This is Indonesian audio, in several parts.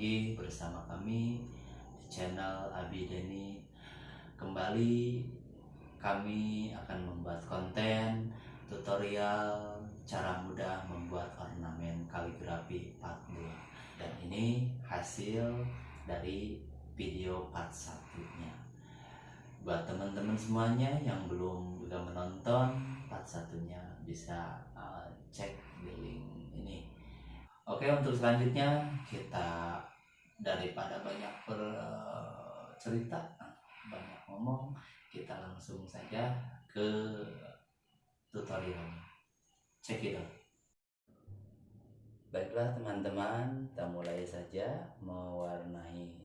lagi bersama kami di channel Abi Deni. Kembali kami akan membuat konten tutorial cara mudah membuat ornamen kaligrafi part 2 dan ini hasil dari video part satunya. Buat teman-teman semuanya yang belum udah menonton part satunya bisa uh, cek di link ini. Oke untuk selanjutnya kita daripada banyak bercerita banyak ngomong kita langsung saja ke tutorial cekidot baiklah teman-teman kita mulai saja mewarnai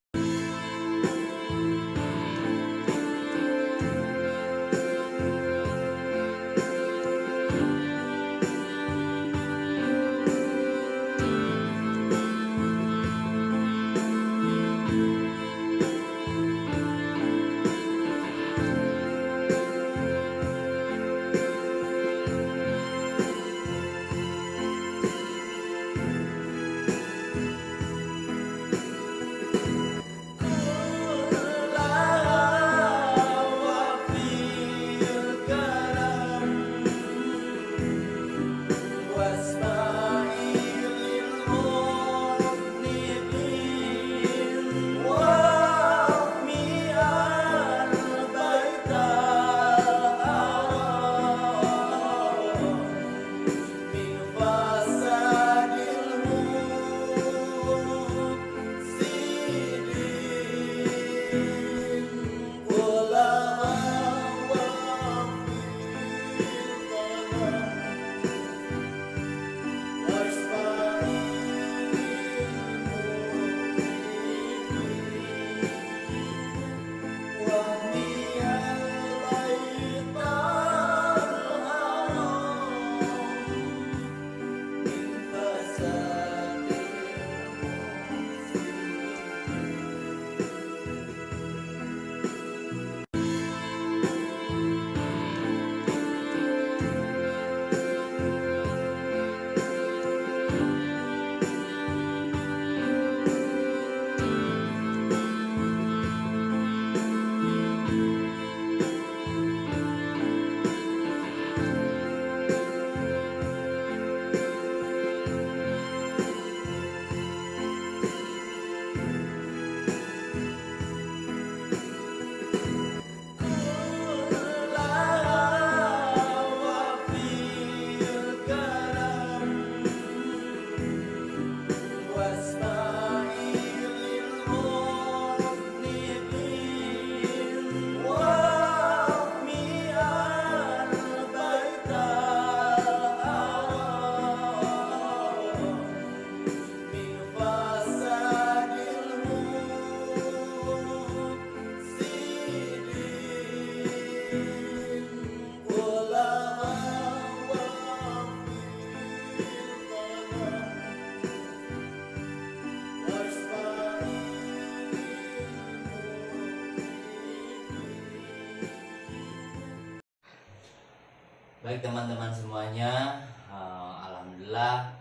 Baik teman-teman semuanya, uh, alhamdulillah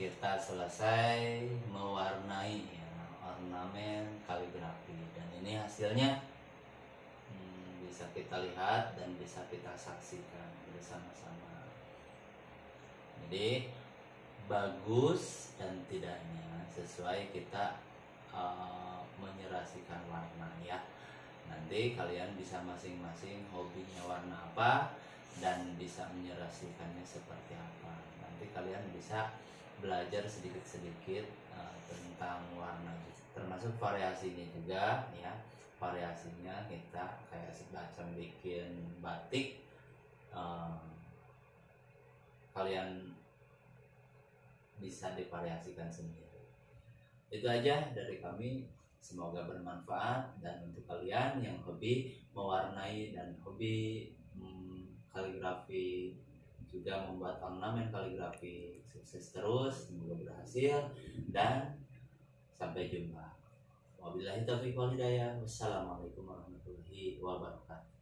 kita selesai mewarnai ya, ornamen kaligrafi dan ini hasilnya hmm, bisa kita lihat dan bisa kita saksikan bersama-sama. Jadi bagus dan tidaknya sesuai kita uh, menyerasikan warna ya. Nanti kalian bisa masing-masing hobinya warna apa dan bisa menyerasikannya seperti apa. Nanti kalian bisa belajar sedikit-sedikit uh, tentang warna termasuk variasinya juga ya. Variasinya kita kayak semacam bikin batik uh, kalian bisa divariasikan sendiri. Itu aja dari kami. Semoga bermanfaat dan untuk kalian yang hobi mewarnai dan hobi hmm, kaligrafi juga membuat ornamen kaligrafi sukses terus semoga berhasil dan sampai jumpa. Wabillahi taufiq wal hidayah. Wassalamualaikum warahmatullahi wabarakatuh